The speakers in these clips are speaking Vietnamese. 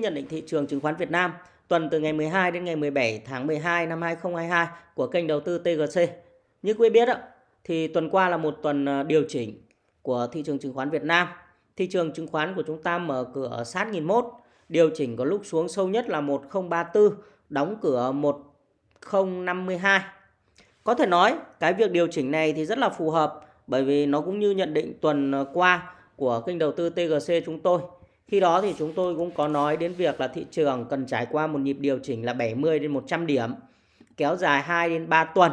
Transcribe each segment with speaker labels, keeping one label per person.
Speaker 1: nhận định thị trường chứng khoán Việt Nam tuần từ ngày 12 đến ngày 17 tháng 12 năm 2022 của kênh đầu tư TGC. Như quý biết thì tuần qua là một tuần ờ, điều chỉnh của thị trường chứng khoán Việt Nam. Thị trường chứng khoán của chúng ta mở cửa sát 1001, điều chỉnh có lúc xuống sâu nhất là 1034, đóng cửa 1052. Có thể nói cái việc điều chỉnh này thì rất là phù hợp bởi vì nó cũng như nhận định tuần ờ, qua của kênh đầu tư TGC chúng tôi. Khi đó thì chúng tôi cũng có nói đến việc là thị trường cần trải qua một nhịp điều chỉnh là 70 đến 100 điểm, kéo dài 2 đến 3 tuần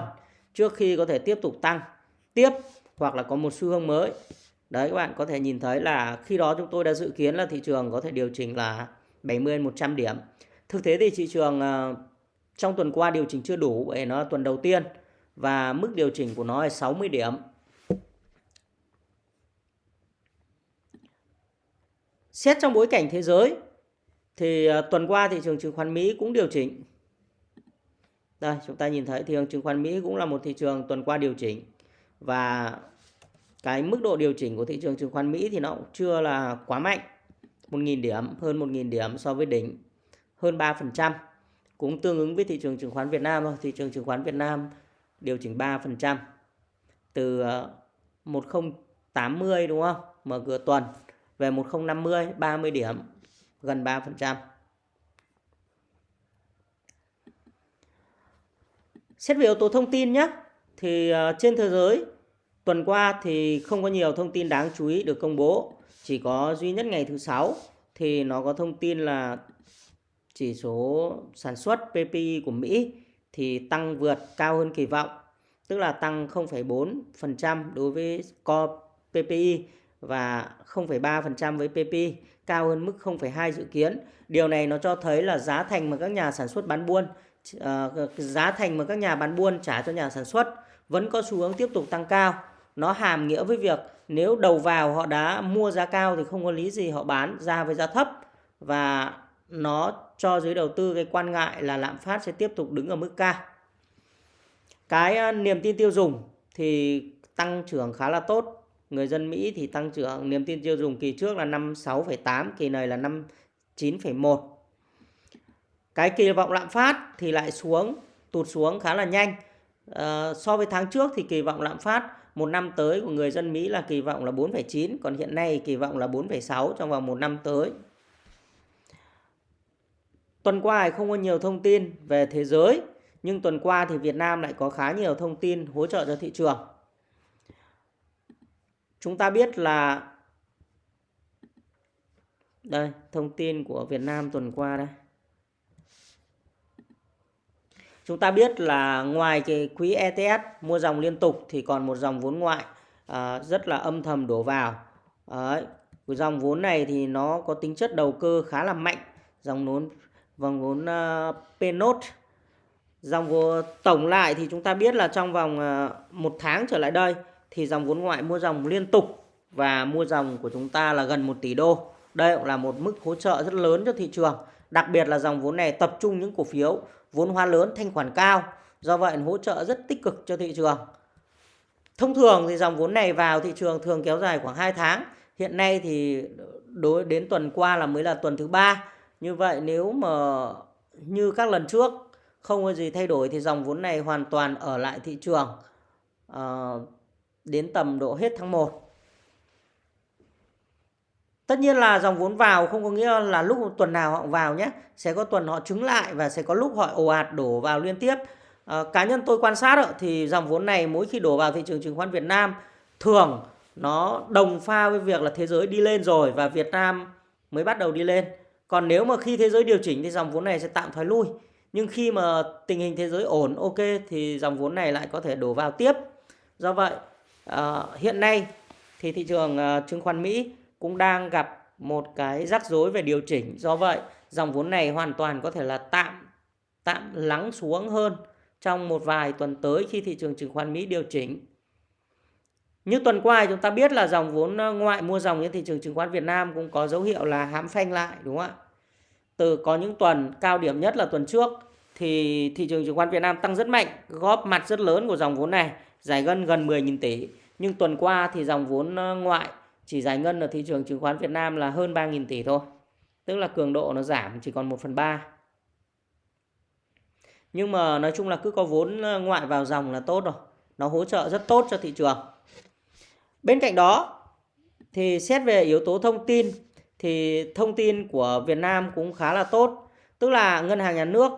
Speaker 1: trước khi có thể tiếp tục tăng tiếp hoặc là có một xu hướng mới. Đấy các bạn có thể nhìn thấy là khi đó chúng tôi đã dự kiến là thị trường có thể điều chỉnh là 70 đến 100 điểm. Thực tế thì thị trường ờ, trong tuần qua điều chỉnh chưa đủ bởi nó là tuần đầu tiên và mức điều chỉnh của nó là 60 điểm. Xét trong bối cảnh thế giới thì ờ, tuần qua thị trường chứng khoán Mỹ cũng điều chỉnh. Đây, chúng ta nhìn thấy thị trường chứng khoán Mỹ cũng là một thị trường tuần qua điều chỉnh và cái mức độ điều chỉnh của thị trường chứng khoán Mỹ thì nó cũng chưa là quá mạnh. 1.000 điểm, hơn 1.000 điểm so với đỉnh, hơn 3%. Cũng tương ứng với thị trường chứng khoán Việt Nam thôi. Thị trường chứng khoán Việt Nam điều chỉnh 3%. Từ ờ, 1080 đúng không? Mở cửa tuần về 1050 30 điểm gần 3%. Xét về yếu tố thông tin nhé thì ờ, trên thế giới tuần qua thì không có nhiều thông tin đáng chú ý được công bố, chỉ có duy nhất ngày thứ sáu thì nó có thông tin là chỉ số sản xuất PPI của Mỹ thì tăng vượt cao hơn kỳ vọng, tức là tăng 0,4% đối với core PPI và 0,3% với PP cao hơn mức 0,2 dự kiến. Điều này nó cho thấy là giá thành mà các nhà sản xuất bán buôn uh, giá thành mà các nhà bán buôn trả cho nhà sản xuất vẫn có xu hướng tiếp tục tăng cao. Nó hàm nghĩa với việc nếu đầu vào họ đã mua giá cao thì không có lý gì họ bán ra với giá thấp và nó cho giới đầu tư cái quan ngại là lạm phát sẽ tiếp tục đứng ở mức cao. Cái uh, niềm tin tiêu dùng thì tăng trưởng khá là tốt người dân Mỹ thì tăng trưởng niềm tin tiêu dùng kỳ trước là 56,8, kỳ này là 59,1. Cái kỳ vọng lạm phát thì lại xuống, tụt xuống khá là nhanh. À, so với tháng trước thì kỳ vọng lạm phát một năm tới của người dân Mỹ là kỳ vọng là 4,9, còn hiện nay kỳ vọng là 4,6 trong vòng một năm tới. Tuần qua thì không có nhiều thông tin về thế giới, nhưng tuần qua thì Việt Nam lại có khá nhiều thông tin hỗ trợ cho thị trường chúng ta biết là đây thông tin của Việt Nam tuần qua đây. Chúng ta biết là ngoài cái quỹ ETS mua dòng liên tục thì còn một dòng vốn ngoại à, rất là âm thầm đổ vào. Đấy. cái dòng vốn này thì nó có tính chất đầu cơ khá là mạnh. Dòng vốn vòng vốn à, uh, Pnot dòng vốn tổng lại thì chúng ta biết là trong vòng uh, một tháng trở lại đây thì dòng vốn ngoại mua dòng liên tục và mua dòng của chúng ta là gần 1 tỷ đô. Đây cũng là một mức hỗ trợ rất lớn cho thị trường. Đặc biệt là dòng vốn này tập trung những cổ phiếu vốn hóa lớn thanh khoản cao. Do vậy hỗ trợ rất tích cực cho thị trường. Thông thường thì dòng vốn này vào thị trường thường kéo dài khoảng 2 tháng. Hiện nay thì đối đến tuần qua là mới là tuần thứ ba. Như vậy nếu mà như các lần trước không có gì thay đổi thì dòng vốn này hoàn toàn ở lại thị trường. Uh, đến tầm độ hết tháng 1. Tất nhiên là dòng vốn vào không có nghĩa là lúc tuần nào họ vào nhé. Sẽ có tuần họ trứng lại và sẽ có lúc họ ồ ạt đổ vào liên tiếp. À, cá nhân tôi quan sát thì dòng vốn này mỗi khi đổ vào thị trường chứng khoán Việt Nam thường nó đồng pha với việc là thế giới đi lên rồi và Việt Nam mới bắt đầu đi lên. Còn nếu mà khi thế giới điều chỉnh thì dòng vốn này sẽ tạm thoái lui. Nhưng khi mà tình hình thế giới ổn ok thì dòng vốn này lại có thể đổ vào tiếp. Do vậy À, hiện nay thì thị trường uh, chứng khoán Mỹ cũng đang gặp một cái rắc rối về điều chỉnh. Do vậy, dòng vốn này hoàn toàn có thể là tạm tạm lắng xuống hơn trong một vài tuần tới khi thị trường chứng khoán Mỹ điều chỉnh. Như tuần qua chúng ta biết là dòng vốn ờ, ngoại mua dòng trên thị trường chứng khoán Việt Nam cũng có dấu hiệu là hãm phanh lại đúng không ạ? Từ có những tuần cao điểm nhất là tuần trước thì thị trường chứng khoán Việt Nam tăng rất mạnh, góp mặt rất lớn của dòng vốn này giải ngân gần 10.000 tỷ. Nhưng tuần qua thì dòng vốn ờ, ngoại chỉ giải ngân ở thị trường chứng khoán Việt Nam là hơn 3.000 tỷ thôi. tức là cường độ nó giảm chỉ còn 1 phần 3 nhưng mà nói chung là cứ có vốn ờ, ngoại vào dòng là tốt rồi nó hỗ trợ rất tốt cho thị trường bên cạnh đó thì xét về yếu tố thông tin thì thông tin của Việt Nam cũng khá là tốt tức là ngân hàng nhà nước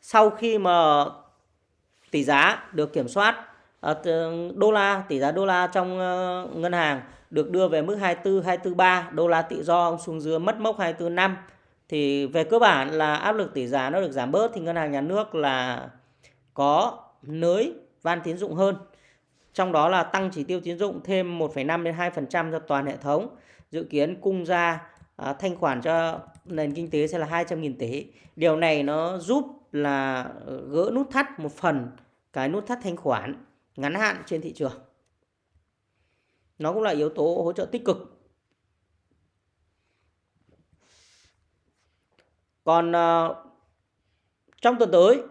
Speaker 1: sau khi mà tỷ giá được kiểm soát Ờ, đô la tỷ giá đô la trong ờ, ngân hàng được đưa về mức 24 243 đô la tự do xuống dưới mất mốc 24 năm thì về cơ bản là áp lực tỷ giá nó được giảm bớt thì ngân hàng nhà nước là có nới van tín dụng hơn. Trong đó là tăng chỉ tiêu tín dụng thêm 1,5 đến 2% cho toàn hệ thống. Dự kiến cung ra à, thanh khoản cho nền kinh tế sẽ là 200.000 tỷ. Điều này nó giúp là gỡ nút thắt một phần cái nút thắt thanh khoản ngắn hạn trên thị trường. Nó cũng là yếu tố hỗ trợ tích cực. Còn uh, trong tuần tới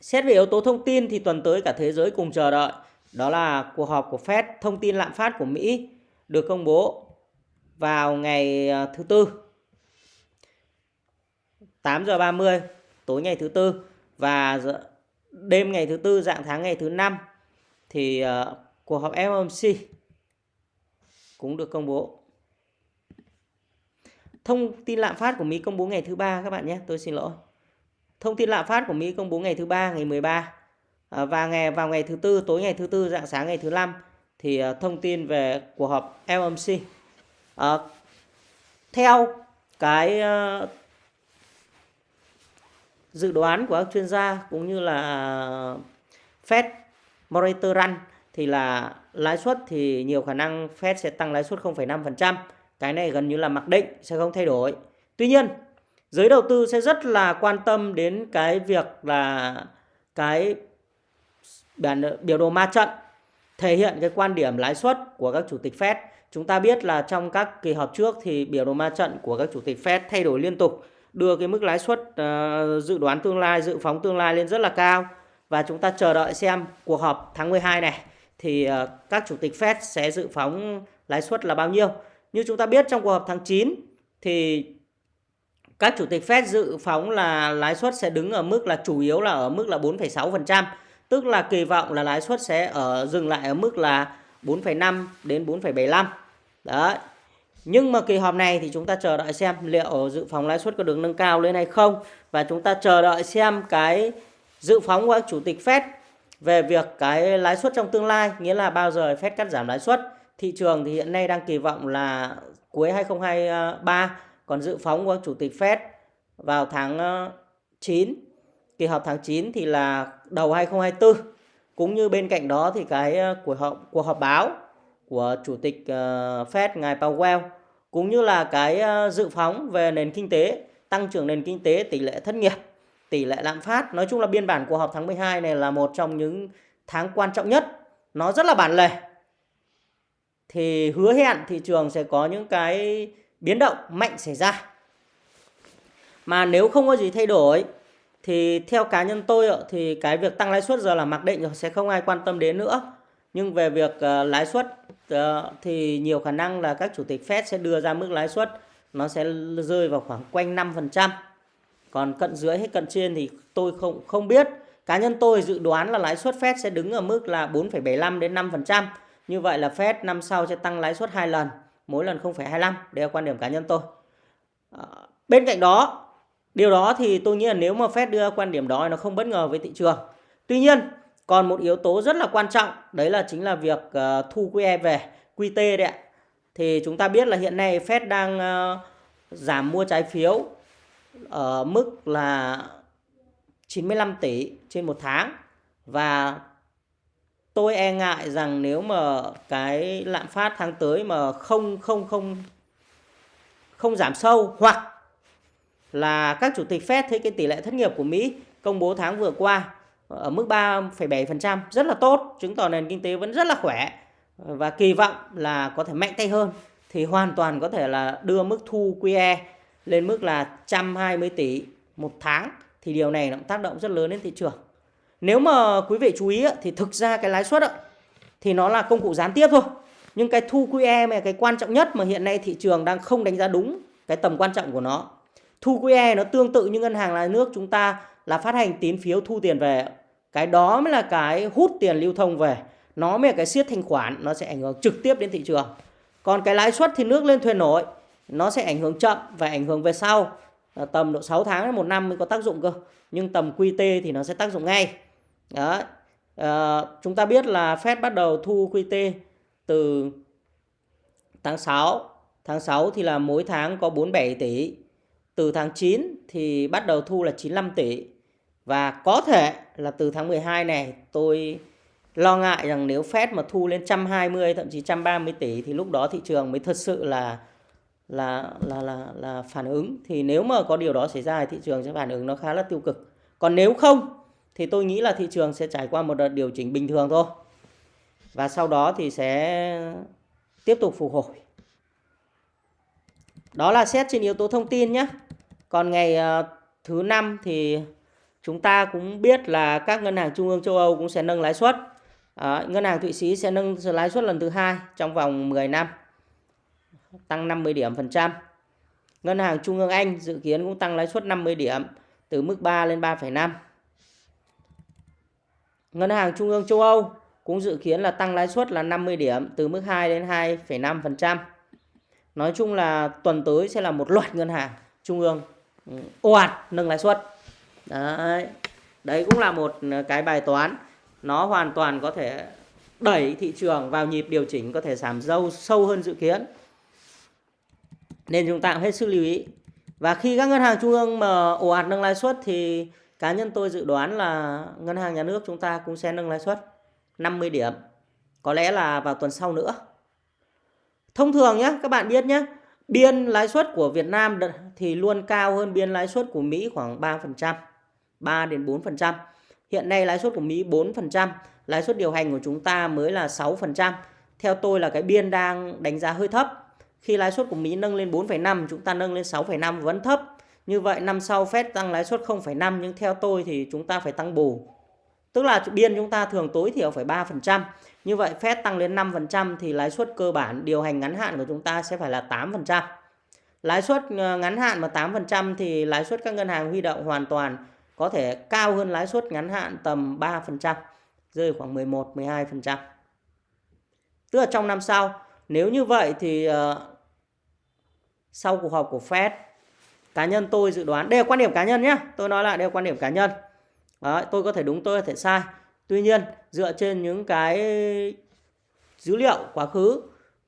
Speaker 1: xét về yếu tố thông tin thì tuần tới cả thế giới cùng chờ đợi. Đó là cuộc họp của Fed thông tin lạm phát của Mỹ được công bố vào ngày ờ, thứ tư. 8 giờ 30 tối ngày thứ tư và đêm ngày thứ tư dạng tháng ngày thứ năm thì uh, cuộc họp FOMC cũng được công bố Thông tin lạm phát của Mỹ công bố ngày thứ ba các bạn nhé, tôi xin lỗi. Thông tin lạm phát của Mỹ công bố ngày thứ ba ngày 13 uh, ờ, và ngày vào ngày thứ tư tối ngày thứ tư dạng sáng ngày thứ năm thì uh, thông tin về cuộc họp FOMC. Uh, theo cái uh, dự đoán của các chuyên gia cũng như là Fed Monitor Run thì là lãi suất thì nhiều khả năng Fed sẽ tăng lãi suất 0,5% cái này gần như là mặc định sẽ không thay đổi. Tuy nhiên giới đầu tư sẽ rất là quan tâm đến cái việc là cái bản biểu đồ ma trận thể hiện cái quan điểm lãi suất của các chủ tịch Fed. Chúng ta biết là trong các kỳ họp trước thì biểu đồ ma trận của các chủ tịch Fed thay đổi liên tục, đưa cái mức lãi suất uh, dự đoán tương lai, dự phóng tương lai lên rất là cao và chúng ta chờ đợi xem cuộc họp tháng 12 này thì uh, các chủ tịch Fed sẽ dự phóng lãi suất là bao nhiêu. Như chúng ta biết trong cuộc họp tháng 9 thì các chủ tịch Fed dự phóng là lãi suất sẽ đứng ở mức là chủ yếu là ở mức là 4,6%, tức là kỳ vọng là lãi suất sẽ ở dừng lại ở mức là 4,5 đến 4,75. Đấy. Nhưng mà kỳ họp này thì chúng ta chờ đợi xem liệu dự phóng lãi suất có được nâng cao lên hay không. Và chúng ta chờ đợi xem cái dự phóng của các chủ tịch Fed về việc cái lãi suất trong tương lai, nghĩa là bao giờ Fed cắt giảm lãi suất. Thị trường thì hiện nay đang kỳ vọng là cuối 2023 còn dự phóng của chủ tịch Fed vào tháng ờ, 9 kỳ họp tháng 9 thì là đầu 2024 cũng như bên cạnh đó thì cái ờ, cuộc họp cuộc họp báo của chủ tịch ờ, Fed ngài Powell, cũng như là cái ờ, dự phóng về nền kinh tế, tăng trưởng nền kinh tế, tỷ lệ thất nghiệp, tỷ lệ lạm phát nói chung là biên bản cuộc họp tháng 12 này là một trong những tháng quan trọng nhất nó rất là bản lề thì hứa hẹn thị trường sẽ có những cái biến động mạnh xảy ra. Mà nếu không có gì thay đổi, thì theo cá nhân tôi thì cái việc tăng lãi suất giờ là mặc định rồi, sẽ không ai quan tâm đến nữa. Nhưng về việc ờ, lãi suất Ờ, thì nhiều khả năng là các chủ tịch Fed sẽ đưa ra mức lãi suất nó sẽ rơi vào khoảng quanh 5%. Còn cận dưới hay cận trên thì tôi không không biết. Cá nhân tôi dự đoán là lãi suất Fed sẽ đứng ở mức là 4,75 đến 5%. Như vậy là Fed năm sau sẽ tăng lãi suất hai lần, mỗi lần 0,25. Đây là quan điểm cá nhân tôi. Ờ, bên cạnh đó, điều đó thì tôi nghĩ là nếu mà Fed đưa quan điểm đó nó không bất ngờ với thị trường. Tuy nhiên, còn một yếu tố rất là quan trọng, đấy là chính là việc uh, thu QE về, QT đấy ạ. Thì chúng ta biết là hiện nay Fed đang uh, giảm mua trái phiếu ở mức là 95 tỷ trên một tháng và tôi e ngại rằng nếu mà cái lạm phát tháng tới mà không không không không giảm sâu hoặc là các chủ tịch Fed thấy cái tỷ lệ thất nghiệp của Mỹ công bố tháng vừa qua ở mức 3,7% rất là tốt, chứng tỏ nền kinh tế vẫn rất là khỏe và kỳ vọng là có thể mạnh tay hơn thì hoàn toàn có thể là đưa mức thu QE lên mức là 120 tỷ một tháng thì điều này nó tác động rất lớn đến thị trường. Nếu mà quý vị chú ý thì thực ra cái lãi suất thì nó là công cụ gián tiếp thôi. Nhưng cái thu QE mà cái quan trọng nhất mà hiện nay thị trường đang không đánh giá đúng cái tầm quan trọng của nó. Thu QE nó tương tự như ngân hàng nhà nước chúng ta là phát hành tín phiếu thu tiền về. Cái đó mới là cái hút tiền lưu thông về. Nó mới là cái siết thanh khoản, nó sẽ ảnh hưởng trực tiếp đến thị trường. Còn cái lãi suất thì nước lên thuyền nổi, nó sẽ ảnh hưởng chậm và ảnh hưởng về sau. Tầm độ 6 tháng đến một năm mới có tác dụng cơ. Nhưng tầm QT thì nó sẽ tác dụng ngay. Đó. À, ờ, chúng ta biết là Fed bắt đầu thu QT từ tháng 6. Tháng 6 thì là mỗi tháng có 47 tỷ. Từ tháng 9 thì bắt đầu thu là 95 tỷ. Và có thể là từ tháng 12 này, tôi lo ngại rằng nếu Fed mà thu lên 120 thậm chí 130 tỷ thì lúc đó thị trường mới thật sự là là là là là phản ứng thì nếu mà có điều đó xảy ra thì thị trường sẽ phản ứng nó khá là tiêu cực. Còn nếu không thì tôi nghĩ là thị trường sẽ trải qua một đợt điều chỉnh bình thường thôi. Và sau đó thì sẽ tiếp tục phục hồi. Đó là xét trên yếu tố thông tin nhé. Còn ngày ờ, thứ năm thì chúng ta cũng biết là các ngân hàng trung ương châu Âu cũng sẽ nâng lãi suất. À, ngân hàng Thụy Sĩ sẽ nâng lãi suất lần thứ hai trong vòng 10 năm, tăng 50 điểm phần trăm. Ngân hàng Trung ương Anh dự kiến cũng tăng lãi suất 50 điểm từ mức 3 lên 3,5. Ngân hàng Trung ương châu Âu cũng dự kiến là tăng lãi suất là 50 điểm từ mức 2 đến 2,5%. Nói chung là tuần tới sẽ là một loạt ngân hàng trung ương ừ, ồ ạt nâng lãi suất. Đấy. Đấy cũng là một ờ, cái bài toán nó hoàn toàn có thể đẩy thị trường vào nhịp điều chỉnh có thể giảm dâu sâu hơn dự kiến. Nên chúng ta cũng hết sức lưu ý. Và khi các ngân hàng trung ương mà ồ ạt nâng lãi suất thì cá nhân tôi dự đoán là ngân hàng nhà nước chúng ta cũng sẽ nâng lãi suất 50 điểm. Có lẽ là vào tuần sau nữa. Thông thường nhé, các bạn biết nhé, biên lãi suất của Việt Nam thì luôn cao hơn biên lãi suất của Mỹ khoảng 3%, 3 đến 4%. Hiện nay lãi suất của Mỹ 4%, lãi suất điều hành của chúng ta mới là 6%. Theo tôi là cái biên đang đánh giá hơi thấp. Khi lãi suất của Mỹ nâng lên 4,5, chúng ta nâng lên 6,5 vẫn thấp. Như vậy năm sau Fed tăng lãi suất 0,5 nhưng theo tôi thì chúng ta phải tăng bù. Tức là biên chúng ta thường tối thiểu phải 3%. Như vậy Fed tăng lên 5% thì lãi suất cơ bản điều hành ngắn hạn của chúng ta sẽ phải là 8%. Lãi suất ờ, ngắn hạn mà 8% thì lãi suất các ngân hàng huy động hoàn toàn có thể cao hơn lãi suất ngắn hạn tầm 3%, rơi khoảng 11 12%. Tức là trong năm sau, nếu như vậy thì uh, sau cuộc họp của Fed cá nhân tôi dự đoán đây là quan điểm cá nhân nhé tôi nói lại đây là quan điểm cá nhân. Đó, tôi có thể đúng tôi có thể sai. Tuy nhiên dựa trên những cái dữ liệu quá khứ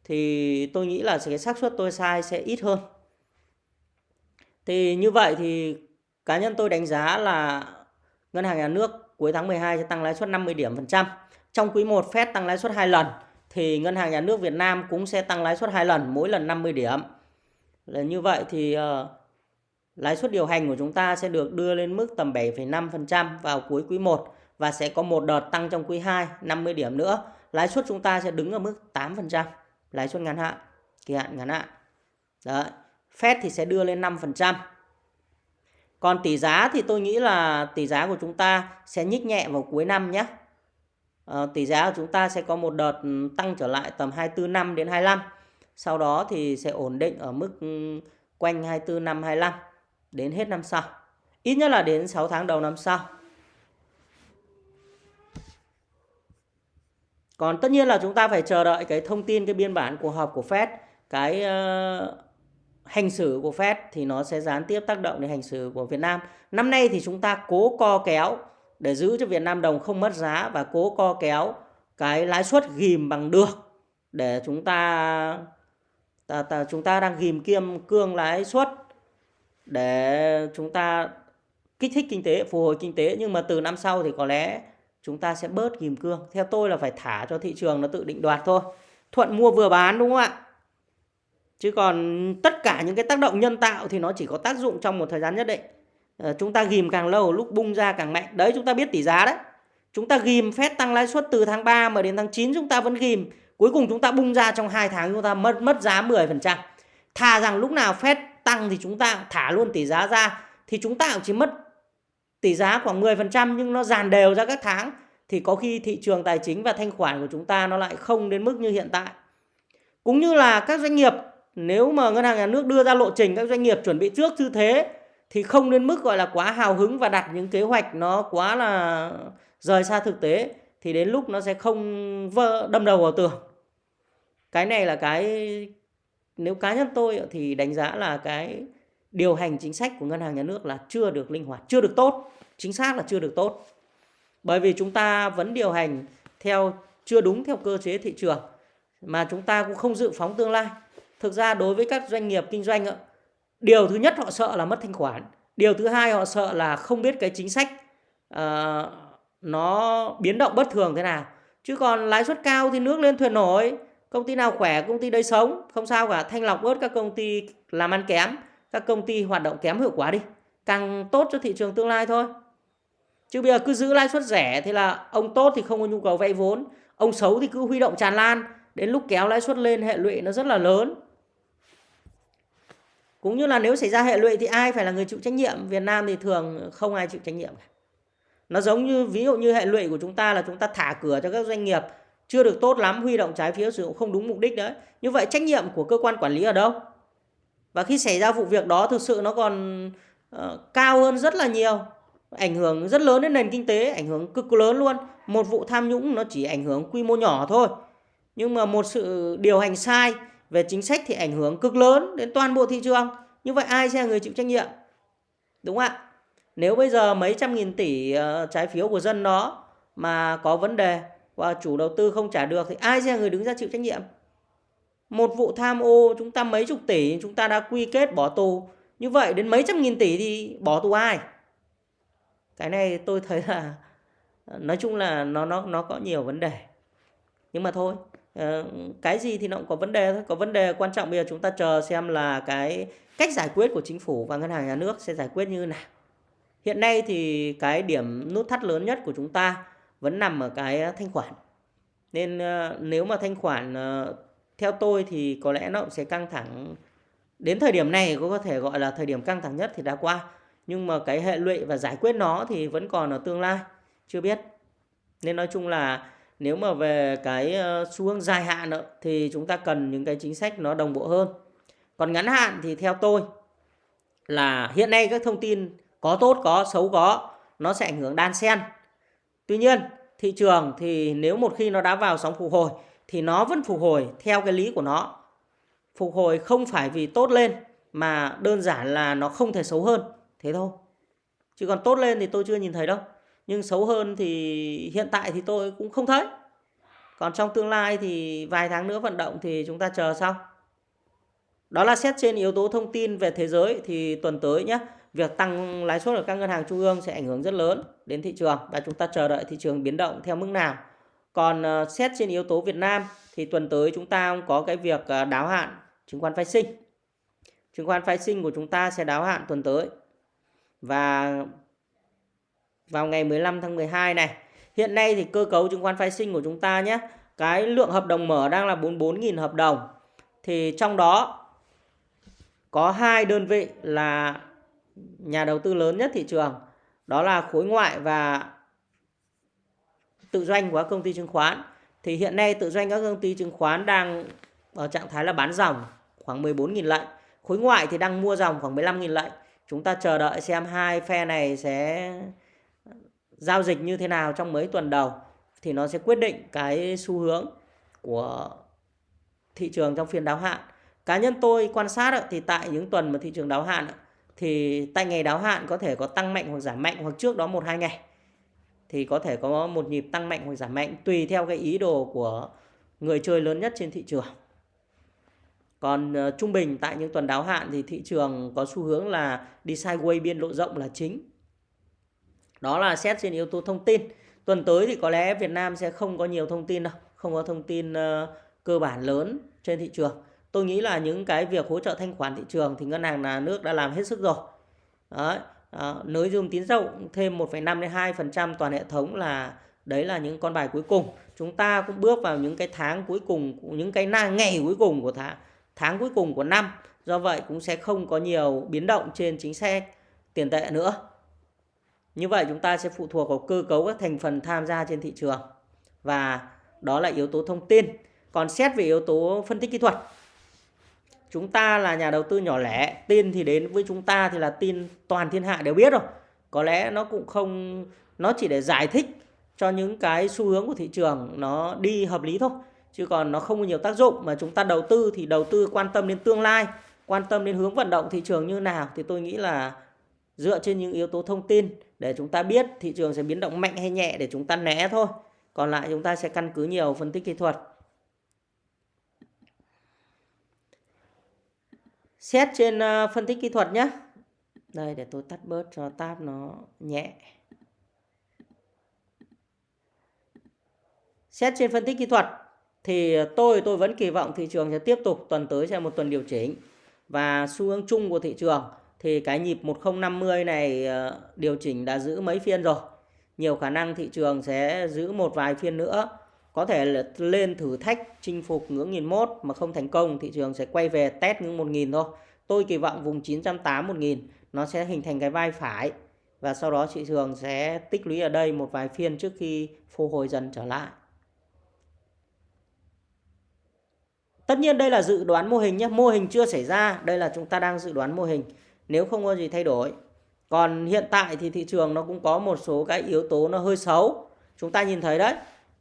Speaker 1: thì tôi nghĩ là cái xác suất tôi sai sẽ ít hơn. Thì như vậy thì cá nhân tôi đánh giá là ngân hàng nhà nước cuối tháng 12 sẽ tăng lãi suất 50 điểm phần trăm trong quý 1 Fed tăng lãi suất 2 lần thì ngân hàng nhà nước Việt Nam cũng sẽ tăng lãi suất 2 lần mỗi lần 50 điểm là như vậy thì uh, lãi suất điều hành của chúng ta sẽ được đưa lên mức tầm 7,5% vào cuối quý 1 và sẽ có một đợt tăng trong quý 2 50 điểm nữa. Lãi suất chúng ta sẽ đứng ở mức 8%, lãi suất ngắn hạn, kỳ hạn ngắn hạn. Đấy. Fed thì sẽ đưa lên 5%. Còn tỷ giá thì tôi nghĩ là tỷ giá của chúng ta sẽ nhích nhẹ vào cuối năm nhé. À, tỷ giá của chúng ta sẽ có một đợt ừ, tăng trở lại tầm 24 năm đến 25. Sau đó thì sẽ ổn định ở mức ừ, quanh 24 năm 25 đến hết năm sau. Ít nhất là đến 6 tháng đầu năm sau. Còn tất nhiên là chúng ta phải chờ đợi cái thông tin cái biên bản cuộc họp của Fed, cái uh, hành xử của Fed thì nó sẽ gián tiếp tác động đến hành xử của Việt Nam. Năm nay thì chúng ta cố co kéo để giữ cho Việt Nam đồng không mất giá và cố co kéo cái lãi suất ghim bằng được để chúng ta, ta, ta chúng ta đang ghim kiêm cương lãi suất để chúng ta kích thích kinh tế, phục hồi kinh tế nhưng mà từ năm sau thì có lẽ chúng ta sẽ bớt ghim cương. Theo tôi là phải thả cho thị trường nó tự định đoạt thôi. Thuận mua vừa bán đúng không ạ? Chứ còn tất cả những cái tác động nhân tạo thì nó chỉ có tác dụng trong một thời gian nhất định. À, chúng ta ghim càng lâu lúc bung ra càng mạnh. Đấy chúng ta biết tỷ giá đấy. Chúng ta ghim phép tăng lãi suất từ tháng 3 mà đến tháng 9 chúng ta vẫn ghim. Cuối cùng chúng ta bung ra trong 2 tháng chúng ta mất mất giá 10%. Thà rằng lúc nào phép tăng thì chúng ta thả luôn tỷ giá ra thì chúng ta cũng chỉ mất tỷ giá khoảng 10% nhưng nó dàn đều ra các tháng thì có khi thị trường tài chính và thanh khoản của chúng ta nó lại không đến mức như hiện tại. Cũng như là các doanh nghiệp nếu mà ngân hàng nhà nước đưa ra lộ trình các doanh nghiệp chuẩn bị trước như thế, thì không đến mức gọi là quá hào hứng và đặt những kế hoạch nó quá là rời xa thực tế, thì đến lúc nó sẽ không vỡ, đâm đầu vào tường. Cái này là cái, nếu cá nhân tôi thì đánh giá là cái điều hành chính sách của ngân hàng nhà nước là chưa được linh hoạt, chưa được tốt, chính xác là chưa được tốt. Bởi vì chúng ta vẫn điều hành theo, chưa đúng theo cơ chế thị trường, mà chúng ta cũng không dự phóng tương lai thực ra đối với các doanh nghiệp kinh doanh điều thứ nhất họ sợ là mất thanh khoản. Điều thứ hai họ sợ là không biết cái chính sách uh, nó biến động bất thường thế nào. Chứ còn lãi suất cao thì nước lên thuyền nổi công ty nào khỏe công ty đấy sống. Không sao cả thanh lọc bớt các công ty làm ăn kém các công ty hoạt động kém hiệu quả đi. Càng tốt cho thị trường tương lai thôi. Chứ bây giờ cứ giữ lãi suất rẻ thì là ông tốt thì không có nhu cầu vay vốn ông xấu thì cứ huy động tràn lan. Đến lúc kéo lãi suất lên hệ lụy nó rất là lớn cũng như là nếu xảy ra hệ lụy thì ai phải là người chịu trách nhiệm? Việt Nam thì thường không ai chịu trách nhiệm nó giống như ví dụ như hệ lụy của chúng ta là chúng ta thả cửa cho các doanh nghiệp chưa được tốt lắm huy động trái phiếu sử dụng không đúng mục đích đấy. Như vậy trách nhiệm của cơ quan quản lý ở đâu? Và khi xảy ra vụ việc đó thực sự nó còn uh, cao hơn rất là nhiều ảnh hưởng rất lớn đến nền kinh tế ảnh hưởng cực lớn luôn. Một vụ tham nhũng nó chỉ ảnh hưởng quy mô nhỏ thôi. Nhưng mà một sự điều hành sai về chính sách thì ảnh hưởng cực lớn đến toàn bộ thị trường. Như vậy ai sẽ là người chịu trách nhiệm? Đúng không ạ? Nếu bây giờ mấy trăm nghìn tỷ ờ, trái phiếu của dân đó mà có vấn đề và chủ đầu tư không trả được thì ai sẽ là người đứng ra chịu trách nhiệm? Một vụ tham ô chúng ta mấy chục tỷ, chúng ta đã quy kết bỏ tù. Như vậy đến mấy trăm nghìn tỷ thì bỏ tù ai? Cái này tôi thấy là, nói chung là nó nó nó có nhiều vấn đề. Nhưng mà thôi Ờ, cái gì thì nó cũng có vấn đề thôi. Có vấn đề quan trọng bây giờ chúng ta chờ xem là cái cách giải quyết của chính phủ và ngân hàng nhà nước sẽ giải quyết như thế nào. Hiện nay thì cái điểm nút thắt lớn nhất của chúng ta vẫn nằm ở cái thanh khoản. Nên ờ, nếu mà thanh khoản ờ, theo tôi thì có lẽ nó cũng sẽ căng thẳng đến thời điểm này, có thể gọi là thời điểm căng thẳng nhất thì đã qua. Nhưng mà cái hệ lụy và giải quyết nó thì vẫn còn ở tương lai, chưa biết. Nên nói chung là nếu mà về cái ờ, xu hướng dài hạn đó, thì chúng ta cần những cái chính sách nó đồng bộ hơn. Còn ngắn hạn thì theo tôi là hiện nay các thông tin có tốt có xấu có nó sẽ ảnh hưởng đan xen. Tuy nhiên thị trường thì nếu một khi nó đã vào sóng phục hồi thì nó vẫn phục hồi theo cái lý của nó. Phục hồi không phải vì tốt lên mà đơn giản là nó không thể xấu hơn. Thế thôi. Chứ còn tốt lên thì tôi chưa nhìn thấy đâu nhưng xấu hơn thì hiện tại thì tôi cũng không thấy. Còn trong tương lai thì vài tháng nữa vận động thì chúng ta chờ sau. Đó là xét trên yếu tố thông tin về thế giới thì tuần tới nhé việc tăng lãi suất ở các ngân hàng trung ương sẽ ảnh hưởng rất lớn đến thị trường và chúng ta chờ đợi thị trường biến động theo mức nào. Còn ờ, xét trên yếu tố Việt Nam thì tuần tới chúng ta có cái việc ờ, đáo hạn chứng khoán phái sinh. Chứng khoán phái sinh của chúng ta sẽ đáo hạn tuần tới. Và vào ngày 15 tháng 12 này. Hiện nay thì cơ cấu chứng khoán phái sinh của chúng ta nhé. Cái lượng hợp đồng mở đang là 44.000 hợp đồng. Thì trong đó có hai đơn vị là nhà đầu tư lớn nhất thị trường. Đó là khối ngoại và tự doanh của các công ty chứng khoán. Thì hiện nay tự doanh các công ty chứng khoán đang ở trạng thái là bán dòng khoảng 14.000 lệnh. Khối ngoại thì đang mua dòng khoảng 15.000 lệnh. Chúng ta chờ đợi xem hai phe này sẽ giao dịch như thế nào trong mấy tuần đầu thì nó sẽ quyết định cái xu hướng của thị trường trong phiên đáo hạn. Cá nhân tôi quan sát thì tại những tuần mà thị trường đáo hạn thì tại ngày đáo hạn có thể có tăng mạnh hoặc giảm mạnh hoặc trước đó một hai ngày thì có thể có một nhịp tăng mạnh hoặc giảm mạnh tùy theo cái ý đồ của người chơi lớn nhất trên thị trường. Còn uh, trung bình tại những tuần đáo hạn thì thị trường có xu hướng là đi sideways biên độ rộng là chính. Đó là xét trên yếu tố thông tin. Tuần tới thì có lẽ Việt Nam sẽ không có nhiều thông tin đâu, không có thông tin uh, cơ bản lớn trên thị trường. Tôi nghĩ là những cái việc hỗ trợ thanh khoản thị trường thì ngân hàng nhà nước đã làm hết sức rồi. Đấy, à, nới dung tín dụng thêm 1,5 đến 2% toàn hệ thống là đấy là những con bài cuối cùng. Chúng ta cũng bước vào những cái tháng cuối cùng, những cái ngày cuối cùng của tháng tháng cuối cùng của năm. Do vậy cũng sẽ không có nhiều biến động trên chính sách tiền tệ nữa. Như vậy chúng ta sẽ phụ thuộc vào cơ cấu các thành phần tham gia trên thị trường. Và đó là yếu tố thông tin. Còn xét về yếu tố phân tích kỹ thuật, chúng ta là nhà đầu tư nhỏ lẻ, tin thì đến với chúng ta thì là tin toàn thiên hạ đều biết rồi có lẽ nó cũng không, nó chỉ để giải thích cho những cái xu hướng của thị trường nó đi hợp lý thôi chứ còn nó không có nhiều tác dụng mà chúng ta đầu tư thì đầu tư quan tâm đến tương lai, quan tâm đến hướng vận động thị trường như nào thì tôi nghĩ là dựa trên những yếu tố thông tin để chúng ta biết, thị trường sẽ biến động mạnh hay nhẹ để chúng ta né thôi. Còn lại chúng ta sẽ căn cứ nhiều phân tích kỹ thuật. Xét trên ờ, phân tích kỹ thuật nhé đây, để tôi tắt bớt cho tab nó nhẹ. Xét trên phân tích kỹ thuật thì tôi tôi vẫn kỳ vọng thị trường sẽ tiếp tục, tuần tới sẽ một tuần điều chỉnh. Và xu hướng chung của thị trường thì cái nhịp 1050 này ờ, điều chỉnh đã giữ mấy phiên rồi. Nhiều khả năng thị trường sẽ giữ một vài phiên nữa. Có thể là lên thử thách chinh phục ngưỡng 1001 mà không thành công thị trường sẽ quay về test ngưỡng 1000 thôi. Tôi kỳ vọng vùng 980 1000 nó sẽ hình thành cái vai phải và sau đó thị trường sẽ tích lũy ở đây một vài phiên trước khi phục hồi dần trở lại. Tất nhiên đây là dự đoán mô hình nhé, mô hình chưa xảy ra, đây là chúng ta đang dự đoán mô hình. Nếu không có gì thay đổi. Còn hiện tại thì thị trường nó cũng có một số cái yếu tố nó hơi xấu. Chúng ta nhìn thấy đấy,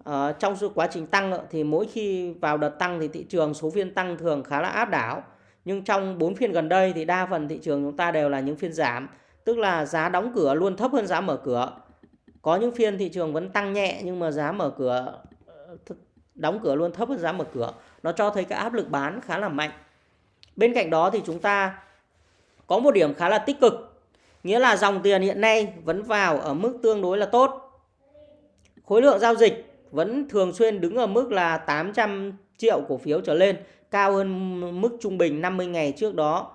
Speaker 1: ở trong suốt quá trình tăng thì mỗi khi vào đợt tăng thì thị trường số phiên tăng thường khá là áp đảo. Nhưng trong 4 phiên gần đây thì đa phần thị trường chúng ta đều là những phiên giảm. Tức là giá đóng cửa luôn thấp hơn giá mở cửa. Có những phiên thị trường vẫn tăng nhẹ nhưng mà giá mở cửa đóng cửa luôn thấp hơn giá mở cửa nó cho thấy cái áp lực bán khá là mạnh bên cạnh đó thì chúng ta có một điểm khá là tích cực, nghĩa là dòng tiền hiện nay vẫn vào ở mức tương đối là tốt. Khối lượng giao dịch vẫn thường xuyên đứng ở mức là 800 triệu cổ phiếu trở lên, cao hơn mức trung bình 50 ngày trước đó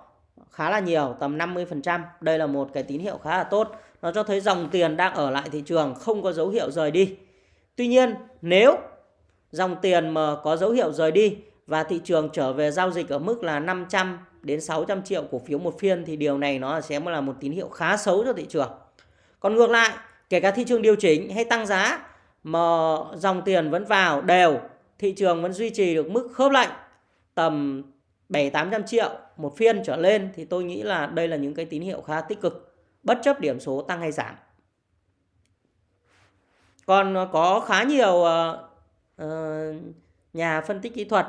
Speaker 1: khá là nhiều, tầm 50% đây là một cái tín hiệu khá là tốt, nó cho thấy dòng tiền đang ở lại thị trường, không có dấu hiệu rời đi. Tuy nhiên, nếu dòng tiền mà có dấu hiệu rời đi và thị trường trở về giao dịch ở mức là 500 đến 600 triệu cổ phiếu một phiên thì điều này nó sẽ là một tín hiệu khá xấu cho thị trường. Còn ngược lại, kể cả thị trường điều chỉnh hay tăng giá mà dòng tiền vẫn vào đều, thị trường vẫn duy trì được mức khớp lệnh tầm 7 800 triệu một phiên trở lên thì tôi nghĩ là đây là những cái tín hiệu khá tích cực bất chấp điểm số tăng hay giảm. Còn có khá nhiều uh, nhà phân tích kỹ thuật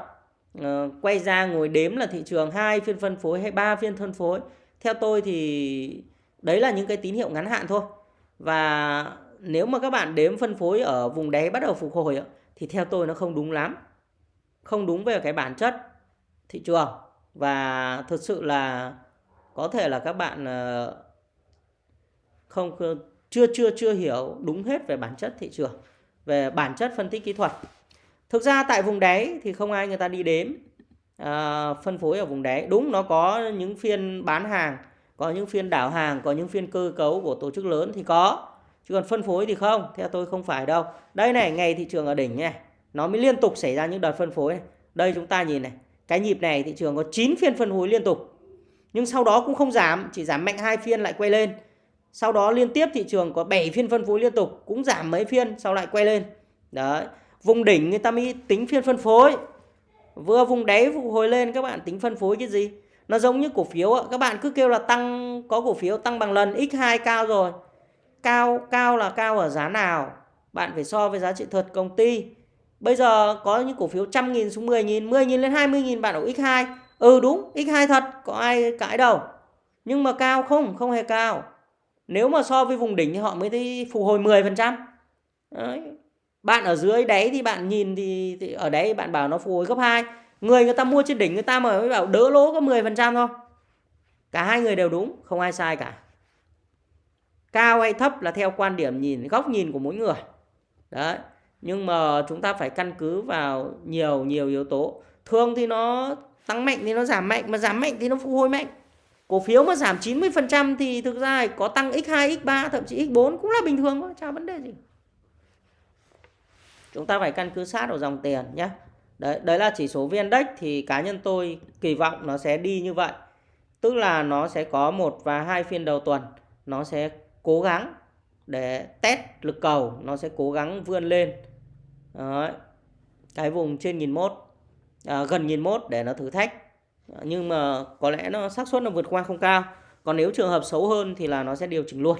Speaker 1: Ờ, quay ra ngồi đếm là thị trường hai phiên phân phối hay ba phiên phân phối. Theo tôi thì đấy là những cái tín hiệu ngắn hạn thôi. Và nếu mà các bạn đếm phân phối ở vùng đáy bắt đầu phục hồi thì theo tôi nó không đúng lắm. Không đúng về cái bản chất thị trường. Và thực sự là có thể là các bạn ờ, không, chưa chưa chưa hiểu đúng hết về bản chất thị trường, về bản chất phân tích kỹ thuật. Thực ra tại vùng đáy thì không ai người ta đi đếm à, phân phối ở vùng đáy. Đúng nó có những phiên bán hàng, có những phiên đảo hàng, có những phiên cơ cấu của tổ chức lớn thì có. Chứ còn phân phối thì không, theo tôi không phải đâu. Đây này, ngày thị trường ở đỉnh này, nó mới liên tục xảy ra những đợt phân phối này. Đây chúng ta nhìn này, cái nhịp này thị trường có 9 phiên phân phối liên tục. Nhưng sau đó cũng không giảm, chỉ giảm mạnh hai phiên lại quay lên. Sau đó liên tiếp thị trường có 7 phiên phân phối liên tục, cũng giảm mấy phiên sau lại quay lên. Đấy vùng đỉnh người ta mới tính phiên phân phối. Vừa vùng đáy phục hồi lên, các bạn tính phân phối cái gì? Nó giống như cổ phiếu các bạn cứ kêu là tăng, có cổ phiếu tăng bằng lần x2 cao rồi. Cao cao là cao ở giá nào? Bạn phải so với giá trị thật công ty. Bây giờ có những cổ phiếu trăm nghìn xuống 10 nghìn 10 nghìn lên 20 nghìn, bạn ở x2 ừ đúng x2 thật, có ai cãi đâu. Nhưng mà cao không không hề cao. Nếu mà so với vùng đỉnh thì họ mới thấy phục hồi 10% Đấy bạn ở dưới đấy thì bạn nhìn thì, thì ở đấy bạn bảo nó phục hồi gấp 2 người người ta mua trên đỉnh người ta mà mới bảo đỡ lỗ có 10% thôi. Cả hai người đều đúng không ai sai cả. Cao hay thấp là theo quan điểm nhìn góc nhìn của mỗi người. Đấy nhưng mà chúng ta phải căn cứ vào nhiều nhiều yếu tố. Thường thì nó tăng mạnh thì nó giảm mạnh mà giảm mạnh thì nó phục hồi mạnh. Cổ phiếu mà giảm 90% thì thực ra có tăng x2 x3 thậm chí x4 cũng là bình thường thôi chả vấn đề gì chúng ta phải căn cứ sát vào dòng tiền nhé đấy đấy là chỉ số vn index thì cá nhân tôi kỳ vọng nó sẽ đi như vậy. Tức là nó sẽ có một và hai phiên đầu tuần nó sẽ cố gắng để test lực cầu nó sẽ cố gắng vươn lên. Đấy. cái vùng trên nghìn mốt à, gần nghìn mốt để nó thử thách. Nhưng mà có lẽ nó xác suất nó vượt qua không cao. Còn nếu trường hợp xấu hơn thì là nó sẽ điều chỉnh luôn.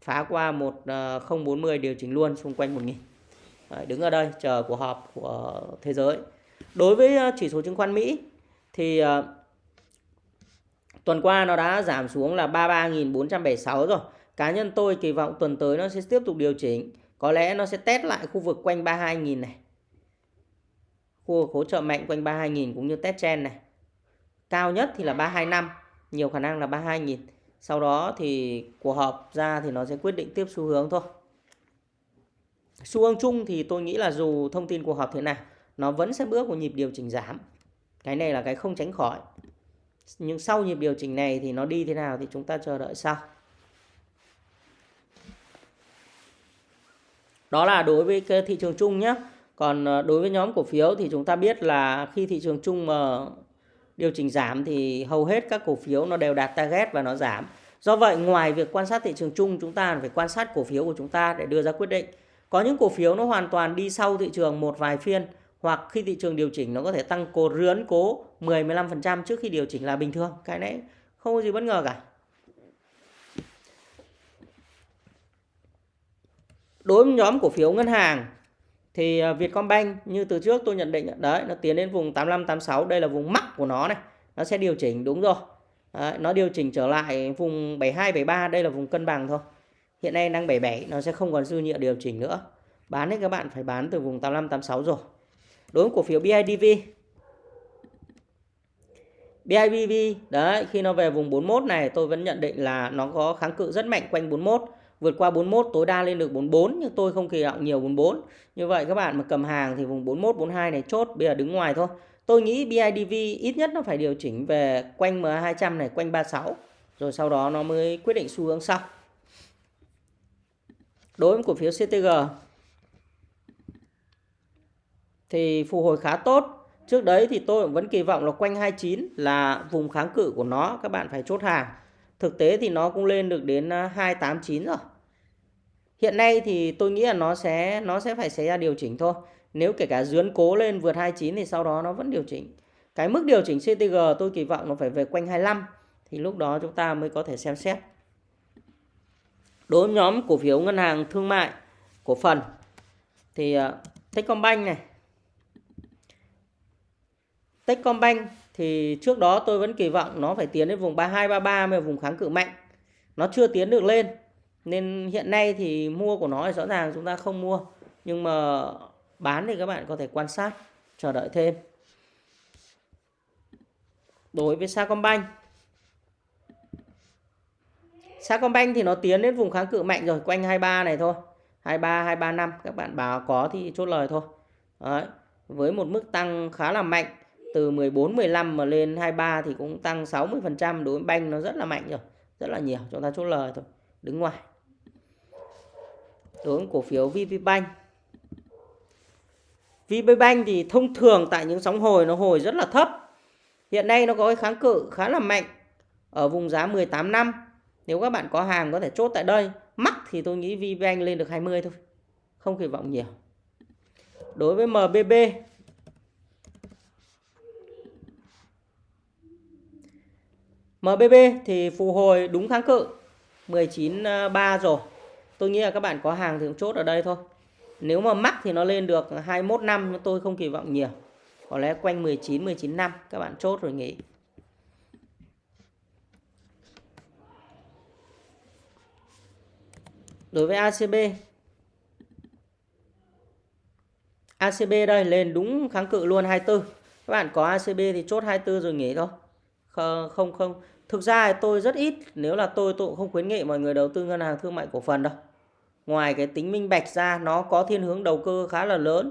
Speaker 1: Phá qua 1040 à, điều chỉnh luôn xung quanh 1000 Đấy, đứng ở đây chờ cuộc họp của thế giới. Đối với ờ, chỉ số chứng khoán Mỹ thì ờ, tuần qua nó đã giảm xuống là 33.476 rồi. Cá nhân tôi kỳ vọng tuần tới nó sẽ tiếp tục điều chỉnh. Có lẽ nó sẽ test lại khu vực quanh 32.000 này. Khu vực hỗ trợ mạnh quanh 32.000 cũng như test trend này. Cao nhất thì là 325 nhiều khả năng là 32.000 sau đó thì cuộc họp ra thì nó sẽ quyết định tiếp xu hướng thôi xu hướng chung thì tôi nghĩ là dù thông tin cuộc họp thế nào, nó vẫn sẽ bước vào nhịp điều chỉnh giảm cái này là cái không tránh khỏi nhưng sau nhịp điều chỉnh này thì nó đi thế nào thì chúng ta chờ đợi sau đó là đối với cái thị trường chung nhé còn ờ, đối với nhóm cổ phiếu thì chúng ta biết là khi thị trường chung mà điều chỉnh giảm thì hầu hết các cổ phiếu nó đều đạt target và nó giảm. Do vậy, ngoài việc quan sát thị trường chung, chúng ta phải quan sát cổ phiếu của chúng ta để đưa ra quyết định. Có những cổ phiếu nó hoàn toàn đi sau thị trường một vài phiên hoặc khi thị trường điều chỉnh nó có thể tăng cố rướn cố 10 15% trước khi điều chỉnh là bình thường. Cái này không có gì bất ngờ cả. Đối với nhóm cổ phiếu ngân hàng thì à, Vietcombank như từ trước tôi nhận định đấy nó tiến đến vùng 85 86 đây là vùng mắc của nó này nó sẽ điều chỉnh đúng rồi đấy, nó điều chỉnh trở lại vùng 72 73 đây là vùng cân bằng thôi hiện nay đang 77 nó sẽ không còn dư nhựa điều chỉnh nữa. Bán thì các bạn, phải bán từ vùng 85 86 rồi. Đối với cổ phiếu BIDV BIDV đấy, khi nó về vùng 41 này, tôi vẫn nhận định là nó có kháng cự rất mạnh quanh 41 vượt qua 41 tối đa lên được 44 nhưng tôi không kỳ vọng nhiều 44 như vậy các bạn mà cầm hàng thì vùng 41 42 này chốt, bây giờ đứng ngoài thôi. Tôi nghĩ BIDV ít nhất nó phải điều chỉnh về quanh MA200 này, quanh 36 rồi sau đó nó mới quyết định xu hướng sau đối với cổ phiếu CTG thì phục hồi khá tốt trước đấy thì tôi vẫn kỳ vọng là quanh 29 là vùng kháng cự của nó, các bạn phải chốt hàng Thực tế thì nó cũng lên được đến à, 289 rồi. Hiện nay thì tôi nghĩ là nó sẽ nó sẽ phải xảy ra điều chỉnh thôi. Nếu kể cả dướn cố lên vượt 29 thì sau đó nó vẫn điều chỉnh. Cái mức điều chỉnh CTG tôi kỳ vọng nó phải về quanh 25 thì lúc đó chúng ta mới có thể xem xét. Đối với nhóm cổ phiếu ngân hàng thương mại cổ phần thì ờ, Techcombank này Techcombank thì trước đó tôi vẫn kỳ vọng nó phải tiến đến vùng 32 33 mới vùng kháng cự mạnh. Nó chưa tiến được lên. Nên hiện nay thì mua của nó thì rõ ràng chúng ta không mua. Nhưng mà bán thì các bạn có thể quan sát, chờ đợi thêm. Đối với Sacombank Sacombank thì nó tiến đến vùng kháng cự mạnh rồi, quanh 23 này thôi. 23 235 các bạn bảo có thì chốt lời thôi. Đấy. Với một mức tăng khá là mạnh từ 14 15 mà lên 23 thì cũng tăng 60% đối với banh nó rất là mạnh rồi rất là nhiều chúng ta chốt lời thôi đứng ngoài đối với cổ phiếu VPBank VPBank thì thông thường tại những sóng hồi nó hồi rất là thấp hiện nay nó có cái kháng cự khá là mạnh ở vùng giá 18 năm nếu các bạn có hàng có thể chốt tại đây mắc thì tôi nghĩ VPBank lên được 20 thôi không kỳ vọng nhiều đối với MBB MBB thì phục hồi đúng kháng cự 19.3 à, rồi. Tôi nghĩ là các bạn có hàng thì cũng chốt ở đây thôi. Nếu mà mắc thì nó lên được 21 năm tôi không kỳ vọng nhiều. Có lẽ quanh 19 19 năm các bạn chốt rồi nghỉ. Đối với ACB ACB đây, lên đúng kháng cự luôn 24. Các bạn có ACB thì chốt 24 rồi nghỉ thôi. Không không. Thực ra tôi rất ít, nếu là tôi tôi cũng không khuyến nghị mọi người đầu tư ngân hàng thương mại cổ phần đâu. Ngoài cái tính minh bạch ra, nó có thiên hướng đầu cơ khá là lớn.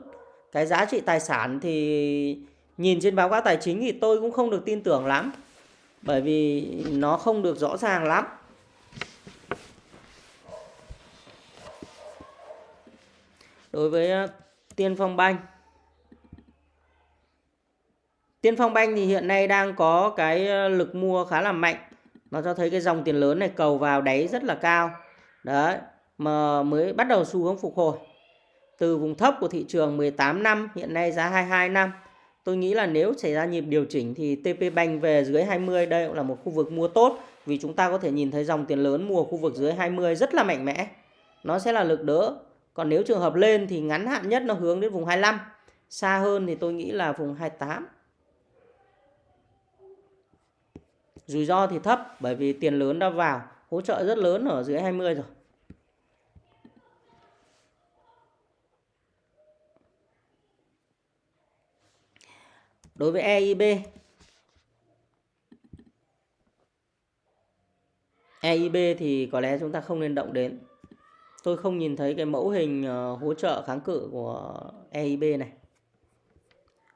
Speaker 1: Cái giá trị tài sản thì nhìn trên báo cáo tài chính thì tôi cũng không được tin tưởng lắm. Bởi vì nó không được rõ ràng lắm. Đối với ờ, tiên phong banh Tiên Phong Banh thì hiện nay đang có cái ờ, lực mua khá là mạnh. Nó cho thấy cái dòng tiền lớn này cầu vào đáy rất là cao. Đấy, mà mới bắt đầu xu hướng phục hồi. Từ vùng thấp của thị trường 18 năm, hiện nay giá 22 năm. Tôi nghĩ là nếu xảy ra nhịp điều chỉnh thì TP Bank về dưới 20 đây cũng là một khu vực mua tốt vì chúng ta có thể nhìn thấy dòng tiền lớn mua khu vực dưới 20 rất là mạnh mẽ. Nó sẽ là lực đỡ. Còn nếu trường hợp lên thì ngắn hạn nhất nó hướng đến vùng 25. Xa hơn thì tôi nghĩ là vùng 28. Rủi ro thì thấp bởi vì tiền lớn đã vào, hỗ trợ rất lớn ở dưới 20 rồi. Đối với EIB EIB thì có lẽ chúng ta không nên động đến. Tôi không nhìn thấy cái mẫu hình ờ, hỗ trợ kháng cự của EIB này.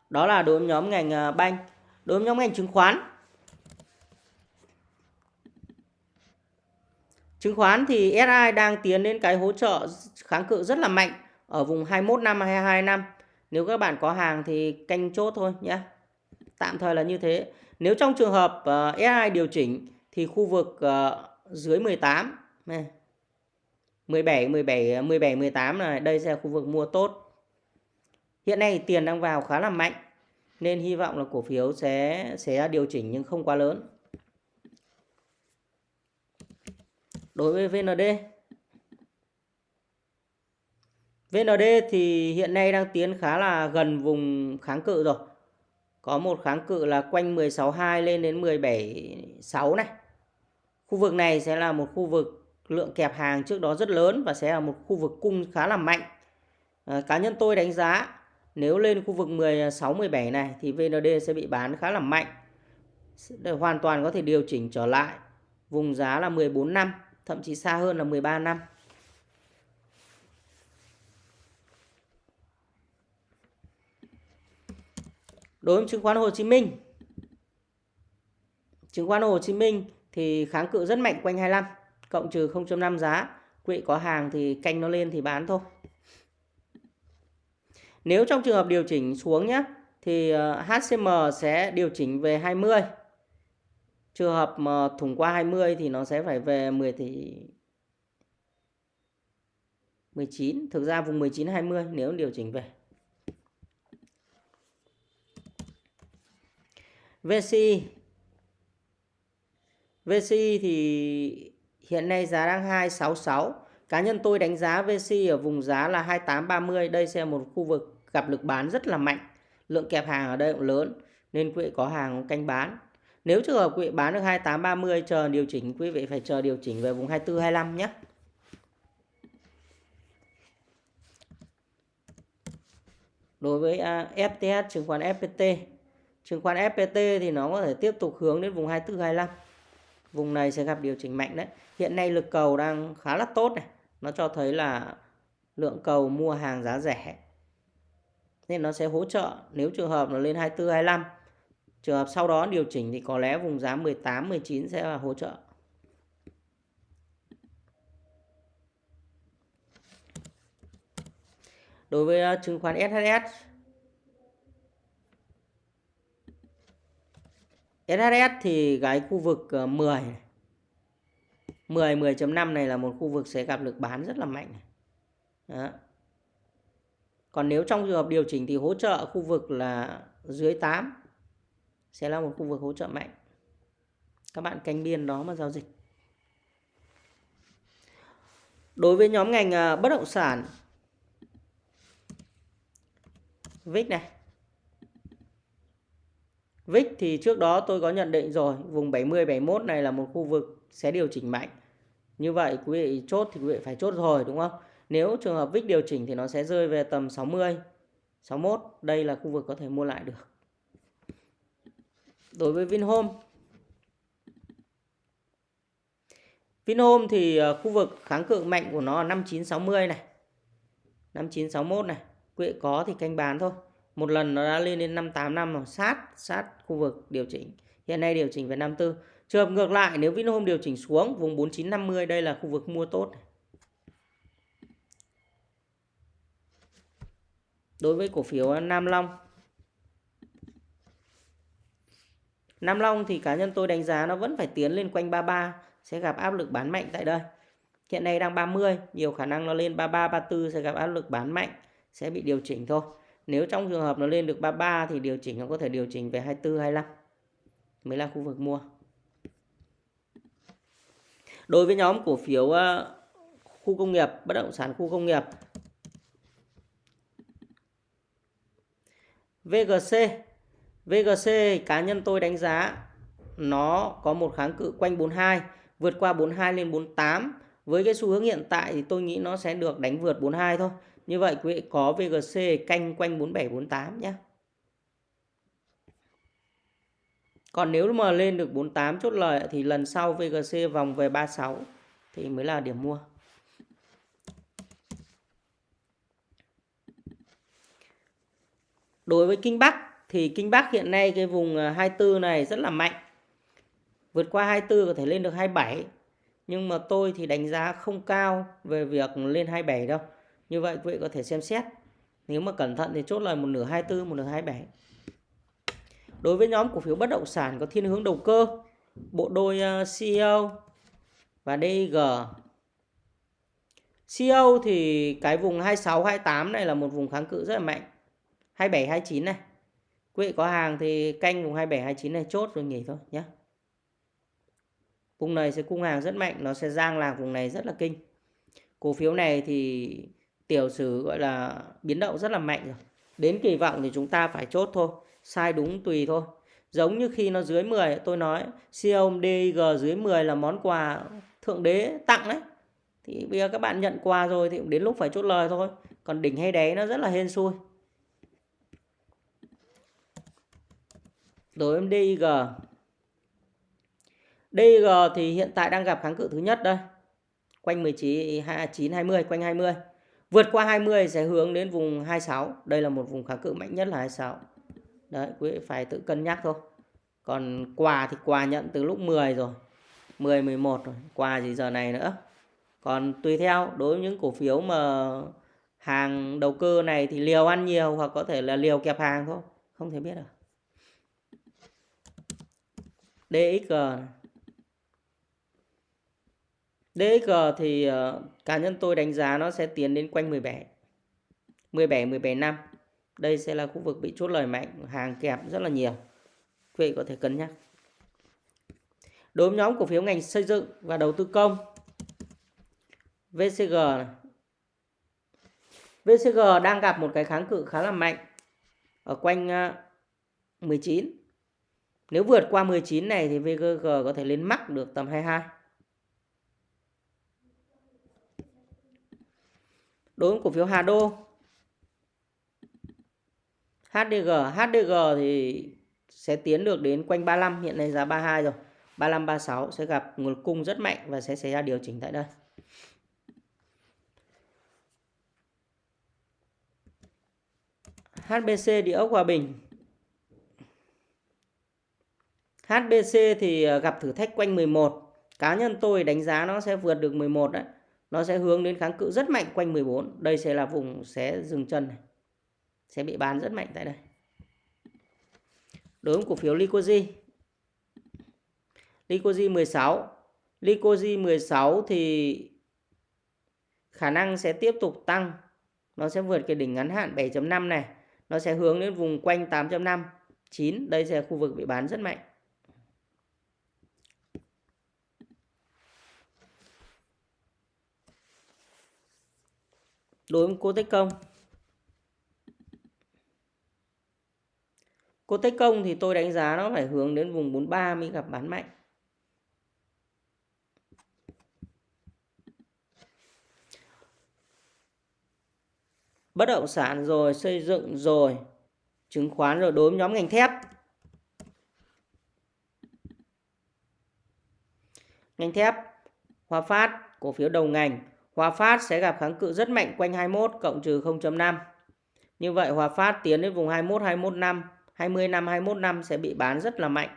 Speaker 1: Đó là đối với nhóm ngành ờ, banh. Đối với nhóm ngành chứng khoán. Chứng khoán thì SI đang tiến đến cái hỗ trợ kháng cự rất là mạnh ở vùng 21 năm 22 năm. Nếu các bạn có hàng thì canh chốt thôi nhé. Tạm thời là như thế. Nếu trong trường hợp ờ, uh, SI điều chỉnh thì khu vực uh, dưới 18 này. 17 17 17 18 này, đây sẽ là khu vực mua tốt. Hiện nay tiền đang vào khá là mạnh nên hy vọng là cổ phiếu sẽ sẽ điều chỉnh nhưng không quá lớn. Đối với VND VND thì hiện nay đang tiến khá là gần vùng kháng cự rồi. Có một kháng cự là quanh 16.2 lên đến 17.6 này. Khu vực này sẽ là một khu vực lượng kẹp hàng trước đó rất lớn và sẽ là một khu vực cung khá là mạnh. À, cá nhân tôi đánh giá nếu lên khu vực 16 17 à, này thì VND sẽ bị bán khá là mạnh. Để hoàn toàn có thể điều chỉnh trở lại vùng giá là 14 năm, thậm chí xa hơn là 13 năm. Đối với chứng khoán Hồ Chí Minh. Chứng khoán Hồ Chí Minh thì kháng cự rất mạnh quanh 25 cộng trừ 0.5 giá. quỹ có hàng thì canh nó lên thì bán thôi. Nếu trong trường hợp điều chỉnh xuống nhé thì ờ, HCM sẽ điều chỉnh về 20. Trường hợp mà thủng qua 20 thì nó sẽ phải về 10 tỷ 19, thực ra vùng 19 20 nếu điều chỉnh về. VCI VCI thì hiện nay giá đang 266. Cá nhân tôi đánh giá vc ở vùng giá là 2830. Đây sẽ là một khu vực gặp lực bán rất là mạnh. Lượng kẹp hàng ở đây cũng lớn, nên quý vị có hàng canh bán. Nếu trường hợp quý vị bán được 2830 chờ điều chỉnh, quý vị phải chờ điều chỉnh về vùng 24 25 nhé. Đối với à, FTS chứng khoán FPT Chứng khoán FPT thì nó có thể tiếp tục hướng đến vùng 24 25. Vùng này sẽ gặp điều chỉnh mạnh đấy. Hiện nay lực cầu đang khá là tốt này. Nó cho thấy là lượng cầu mua hàng giá rẻ. Nên nó sẽ hỗ trợ nếu trường hợp nó lên 24 25. Trường hợp sau đó điều chỉnh thì có lẽ vùng giá 18 19 sẽ là hỗ trợ. Đối với ờ, chứng khoán SHS SHS thì cái khu vực 10 10 10.5 này là một khu vực sẽ gặp lực bán rất là mạnh. Đó. Còn nếu trong trường hợp điều chỉnh thì hỗ trợ khu vực là dưới 8 sẽ là một khu vực hỗ trợ mạnh. Các bạn canh biên đó mà giao dịch. Đối với nhóm ngành ờ, bất động sản VIX này VIX thì trước đó tôi có nhận định rồi, vùng 70 71 này là một khu vực sẽ điều chỉnh mạnh. Như vậy quý vị chốt thì quý vị phải chốt rồi đúng không? Nếu trường hợp VIX điều chỉnh thì nó sẽ rơi về tầm 60, 61, đây là khu vực có thể mua lại được. Đối với Vinhome Vinhome thì à, khu vực kháng cự mạnh của nó là 5960 này. 5961 này, quý vị có thì canh bán thôi một lần nó đã lên đến 58 năm rồi, sát sát khu vực điều chỉnh. Hiện nay điều chỉnh về 54 trường hợp ngược lại, nếu Vinhome điều chỉnh xuống vùng 4950 đây là khu vực mua tốt. Đối với cổ phiếu Nam Long. Nam Long thì cá nhân tôi đánh giá nó vẫn phải tiến lên quanh 33 sẽ gặp áp lực bán mạnh tại đây. Hiện nay đang 30 nhiều khả năng nó lên 33 34 sẽ gặp áp lực bán mạnh, sẽ bị điều chỉnh thôi. Nếu trong trường hợp nó lên được 33 thì điều chỉnh nó có thể điều chỉnh về 24 25 mới là khu vực mua. Đối với nhóm cổ phiếu ờ, khu công nghiệp, bất động sản khu công nghiệp. VGC VGC cá nhân tôi đánh giá nó có một kháng cự quanh 42 vượt qua 42 lên 48 với cái xu hướng hiện tại thì tôi nghĩ nó sẽ được đánh vượt 42 thôi như vậy quý vị có VGC canh quanh 4748 nhé còn nếu mà lên được 48 chốt lời thì lần sau VGC vòng về 36 thì mới là điểm mua. Đối với Kinh Bắc thì Kinh Bắc hiện nay cái vùng 24 này rất là mạnh. Vượt qua 24 có thể lên được 27 nhưng mà tôi thì đánh giá không cao về việc lên 27 đâu như vậy quý vị có thể xem xét. Nếu mà cẩn thận thì chốt lời một nửa 24 một nửa 27 đối với nhóm cổ phiếu bất động sản có thiên hướng đầu cơ bộ đôi ờ, CEO và DIG CEO thì cái vùng 26 28 này là một vùng kháng cự rất là mạnh. 27 29 này. Quý vị có hàng thì canh vùng 27 29 này chốt rồi nghỉ thôi nhé Vùng này sẽ cung hàng rất mạnh, nó sẽ giang làng vùng này rất là kinh. Cổ phiếu này thì tiểu sử gọi là biến động rất là mạnh rồi. Đến kỳ vọng thì chúng ta phải chốt thôi, sai đúng tùy thôi. Giống như khi nó dưới 10 tôi nói Xiaomi DG dưới 10 là món quà thượng đế tặng đấy. Thì bây giờ các bạn nhận quà rồi thì đến lúc phải chốt lời thôi. Còn đỉnh hay đáy nó rất là hên xui. Đối với DIG. DIG thì hiện tại đang gặp kháng cự thứ nhất đây. Quanh 19 9 20 quanh 20. Vượt qua 20 sẽ hướng đến vùng 26. Đây là một vùng kháng cự mạnh nhất là 26. Đấy, quý vị phải tự cân nhắc thôi. Còn quà thì quà nhận từ lúc 10 rồi. 10 11 rồi, quà gì giờ này nữa. Còn tùy theo đối với những cổ phiếu mà hàng đầu cơ này thì liều ăn nhiều hoặc có thể là liều kẹp hàng thôi, không thể biết được. DXG này. DXG thì uh, cá nhân tôi đánh giá nó sẽ tiến đến quanh 17. 17 17 năm. Đây sẽ là khu vực bị chốt lời mạnh, hàng kẹp rất là nhiều. Quý vị có thể cân nhắc. Đối với nhóm cổ phiếu ngành xây dựng và đầu tư công VCG này. VCG đang gặp một cái kháng cự khá là mạnh ở quanh ờ, 19. Nếu vượt qua 19 này thì VCG có thể lên mắc được tầm 22. Đối với cổ phiếu Hà Đô. HDG HDG thì sẽ tiến được đến quanh 35 hiện nay giá 32 rồi. 35 36 sẽ gặp nguồn cung rất mạnh và sẽ xảy ra điều chỉnh tại đây. HBC địa ốc Hòa Bình. HBC thì à, gặp thử thách quanh 11 cá nhân tôi đánh giá nó sẽ vượt được 11 đấy nó sẽ hướng đến kháng cự rất mạnh quanh 14 đây sẽ là vùng sẽ dừng chân này. Sẽ bị bán rất mạnh tại đây. Đối với cổ phiếu Licoji Licoji 16 Licoji 16 thì khả năng sẽ tiếp tục tăng. Nó sẽ vượt cái đỉnh ngắn hạn 7.5 này. Nó sẽ hướng đến vùng quanh 8.5 9 đây sẽ là khu vực bị bán rất mạnh. Đối với cô Tết Công. Cô Tết Công thì tôi đánh giá nó phải hướng đến vùng 43 mới gặp bán mạnh. Bất động sản rồi, xây dựng rồi, chứng khoán rồi đối với nhóm ngành thép. Ngành thép, Hòa Phát, cổ phiếu đầu ngành Hòa Phát sẽ gặp kháng cự rất mạnh quanh 21 cộng trừ 0.5. Như vậy Hòa Phát tiến đến vùng 21, 21 năm, 20 năm, 21 năm sẽ bị bán rất là mạnh.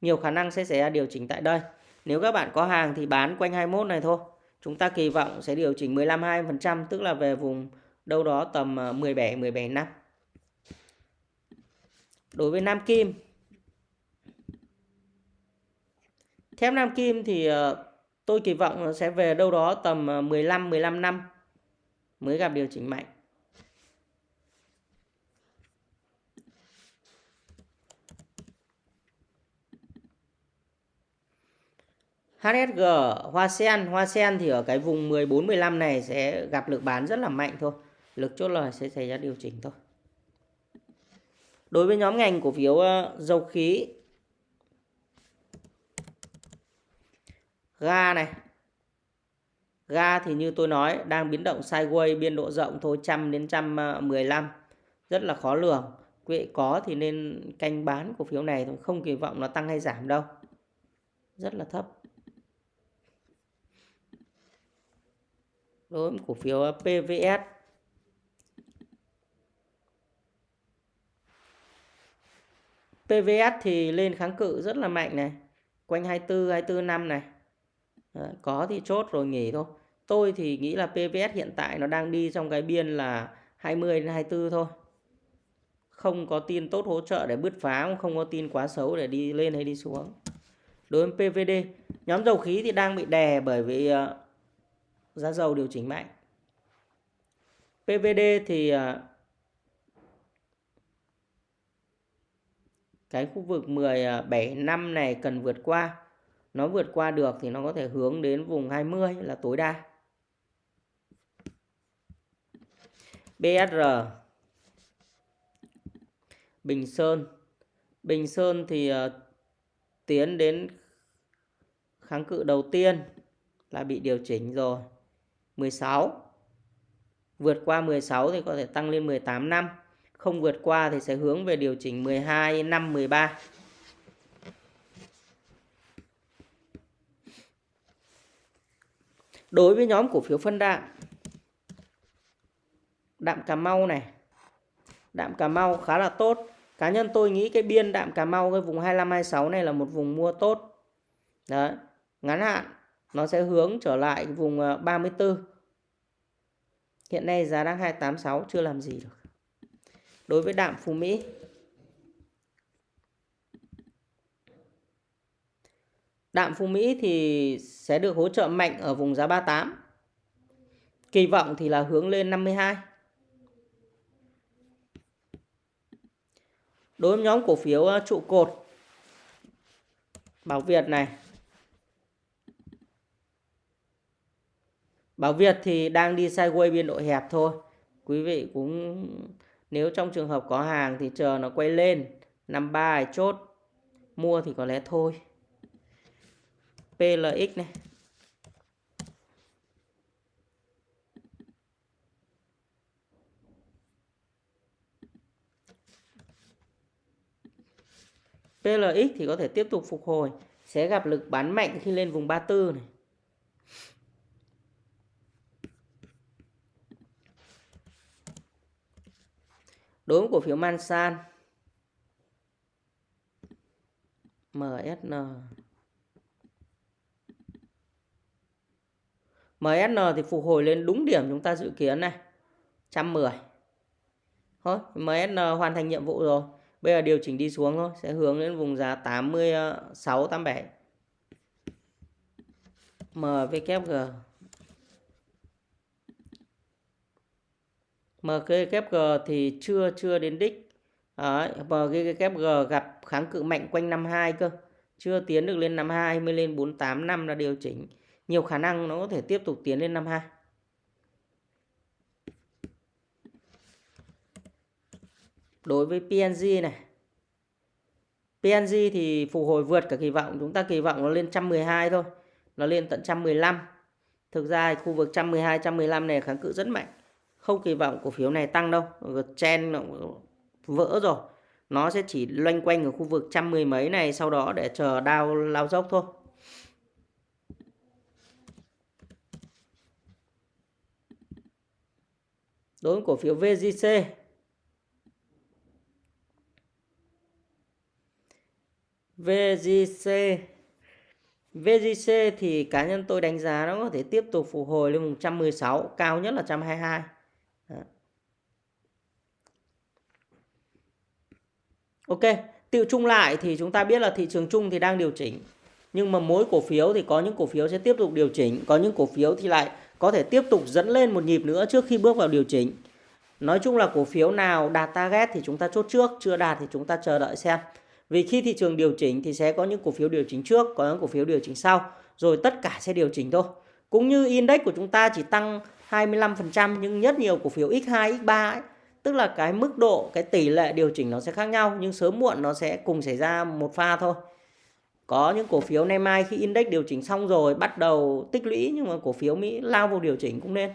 Speaker 1: Nhiều khả năng sẽ xảy ra điều chỉnh tại đây. Nếu các bạn có hàng thì bán quanh 21 này thôi. Chúng ta kỳ vọng sẽ điều chỉnh 15-20% tức là về vùng đâu đó tầm ờ, 17, 17 năm. Đối với Nam Kim Thép Nam Kim thì ờ, tôi kỳ vọng sẽ về đâu đó tầm ờ, 15 15 năm mới gặp điều chỉnh mạnh. HSG, Hoa Sen, Hoa Sen thì ở cái vùng 14 15 này sẽ gặp lực bán rất là mạnh thôi. Lực chốt lời sẽ xảy ra điều chỉnh thôi. Đối với nhóm ngành cổ phiếu ờ, dầu khí ga này. Ga thì như tôi nói đang biến động sideways biên độ rộng thôi trăm đến trăm ờ, mười lăm rất là khó lường. Quý vị có thì nên canh bán cổ phiếu này thôi, không kỳ vọng nó tăng hay giảm đâu. Rất là thấp. Đối với cổ phiếu ờ, PVS PVS thì lên kháng cự rất là mạnh này. Quanh 24, 24 năm này. Đấy, có thì chốt rồi nghỉ thôi. Tôi thì nghĩ là PVS hiện tại nó đang đi trong cái biên là 20 đến 24 thôi. Không có tin tốt hỗ trợ để bứt phá, không có tin quá xấu để đi lên hay đi xuống. Đối với PVD, nhóm dầu khí thì đang bị đè bởi vì ờ, giá dầu điều chỉnh mạnh. PVD thì ờ, cái khu vực 17 năm này cần vượt qua. Nó vượt qua được thì nó có thể hướng đến vùng 20 là tối đa. BSR Bình Sơn. Bình Sơn thì uh, tiến đến kháng cự đầu tiên là bị điều chỉnh rồi. 16 vượt qua 16 thì có thể tăng lên 18 năm. Không vượt qua thì sẽ hướng về điều chỉnh 12 năm 13 đối với nhóm cổ phiếu phân đạm đạm Cà Mau này, đạm Cà Mau khá là tốt. Cá nhân tôi nghĩ cái biên đạm Cà Mau, cái vùng 25 26 này là một vùng mua tốt. Đấy, ngắn hạn, nó sẽ hướng trở lại vùng ờ, 34 hiện nay giá đang 286 chưa làm gì được. Đối với đạm Phú Mỹ Đạm Phú Mỹ thì sẽ được hỗ trợ mạnh ở vùng giá 38. Kỳ vọng thì là hướng lên 52. Đối với nhóm cổ phiếu ờ, trụ cột, Bảo Việt này. Bảo Việt thì đang đi sideways biên độ hẹp thôi. Quý vị cũng, nếu trong trường hợp có hàng thì chờ nó quay lên 53 chốt, mua thì có lẽ thôi. PLX này. PLX thì có thể tiếp tục phục hồi, sẽ gặp lực bán mạnh khi lên vùng 34 này. Đối với cổ phiếu Mansan MSN MSN thì phục hồi lên đúng điểm chúng ta dự kiến này. 110 Thôi MSN hoàn thành nhiệm vụ rồi. Bây giờ điều chỉnh đi xuống thôi Sẽ hướng đến vùng giá 86 87 MVKG MKKG thì chưa chưa đến đích. Đấy, MKKG gặp kháng cự mạnh quanh 52 cơ. Chưa tiến được lên 52 mới lên 485 là điều chỉnh nhiều khả năng nó có thể tiếp tục tiến lên 52 đối với PNG này. PNG thì phục hồi vượt cả kỳ vọng. Chúng ta kỳ vọng nó lên 112 thôi. Nó lên tận 115 thực ra khu vực 112 115 này kháng cự rất mạnh. Không kỳ vọng cổ phiếu này tăng đâu. Chen nó vỡ rồi. Nó sẽ chỉ loanh quanh ở khu vực trăm mười mấy này, sau đó để chờ đao lao dốc thôi. Đối với cổ phiếu VGC VGC VGC thì cá nhân tôi đánh giá nó có thể tiếp tục phục hồi lên 116 cao nhất là 122 Đó. Ok tiêu chung lại thì chúng ta biết là thị trường chung thì đang điều chỉnh. Nhưng mà mỗi cổ phiếu thì có những cổ phiếu sẽ tiếp tục điều chỉnh, có những cổ phiếu thì lại có thể tiếp tục dẫn lên một nhịp nữa trước khi bước vào điều chỉnh. Nói chung là cổ phiếu nào đạt target thì chúng ta chốt trước, chưa đạt thì chúng ta chờ đợi xem. Vì khi thị trường điều chỉnh thì sẽ có những cổ phiếu điều chỉnh trước, có những cổ phiếu điều chỉnh sau. rồi tất cả sẽ điều chỉnh thôi. Cũng như index của chúng ta chỉ tăng 25% nhưng rất nhiều cổ phiếu X2, X3 ấy, tức là cái mức độ, cái tỷ lệ điều chỉnh nó sẽ khác nhau nhưng sớm muộn nó sẽ cùng xảy ra một pha thôi. Có những cổ phiếu nay mai khi index điều chỉnh xong rồi bắt đầu tích lũy nhưng mà cổ phiếu Mỹ lao vào điều chỉnh cũng nên.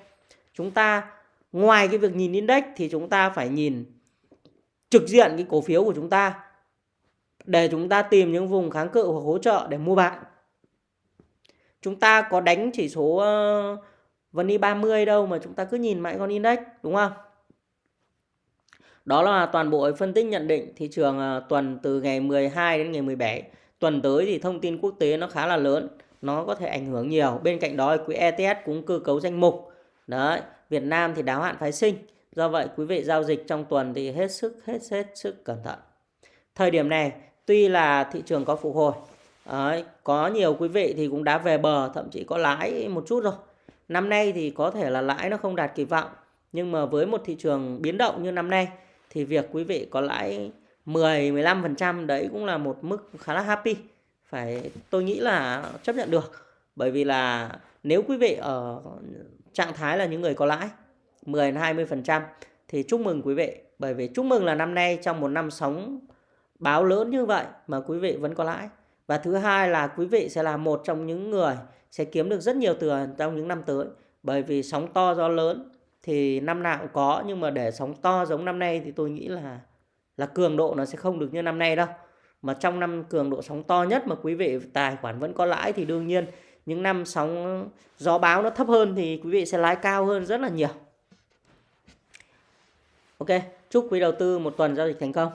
Speaker 1: Chúng ta ngoài cái việc nhìn index thì chúng ta phải nhìn trực diện cái cổ phiếu của chúng ta để chúng ta tìm những vùng kháng cự hoặc hỗ trợ để mua bán. Chúng ta có đánh chỉ số uh, VN e 30 đâu mà chúng ta cứ nhìn mãi con index đúng không? Đó là toàn bộ phân tích nhận định thị trường uh, tuần từ ngày 12 đến ngày 17. Tuần tới thì thông tin quốc tế nó khá là lớn, nó có thể ảnh hưởng nhiều. Bên cạnh đó quỹ ETS cũng cơ cấu danh mục. Đấy, Việt Nam thì đáo hạn phái sinh. Do vậy quý vị giao dịch trong tuần thì hết sức hết hết sức cẩn thận. Thời điểm này tuy là thị trường có phục hồi, đấy, có nhiều quý vị thì cũng đã về bờ, thậm chí có lãi một chút rồi. Năm nay thì có thể là lãi nó không đạt kỳ vọng, nhưng mà với một thị trường biến động như năm nay thì việc quý vị có lãi 10 15% đấy cũng là một mức khá là happy. Phải, tôi nghĩ là chấp nhận được. Bởi vì là nếu quý vị ở trạng thái là những người có lãi 10 20% thì chúc mừng quý vị bởi vì chúc mừng là năm nay trong một năm sóng báo lớn như vậy mà quý vị vẫn có lãi. Và thứ hai là quý vị sẽ là một trong những người sẽ kiếm được rất nhiều tiền trong những năm tới. Bởi vì sóng to gió lớn thì năm nào cũng có, nhưng mà để sóng to giống năm nay thì tôi nghĩ là là cường độ nó sẽ không được như năm nay đâu. Mà trong năm cường độ sóng to nhất mà quý vị tài khoản vẫn có lãi thì đương nhiên những năm sóng gió báo nó thấp hơn thì quý vị sẽ lãi cao hơn rất là nhiều. Ok, chúc quý đầu tư một tuần giao dịch thành công.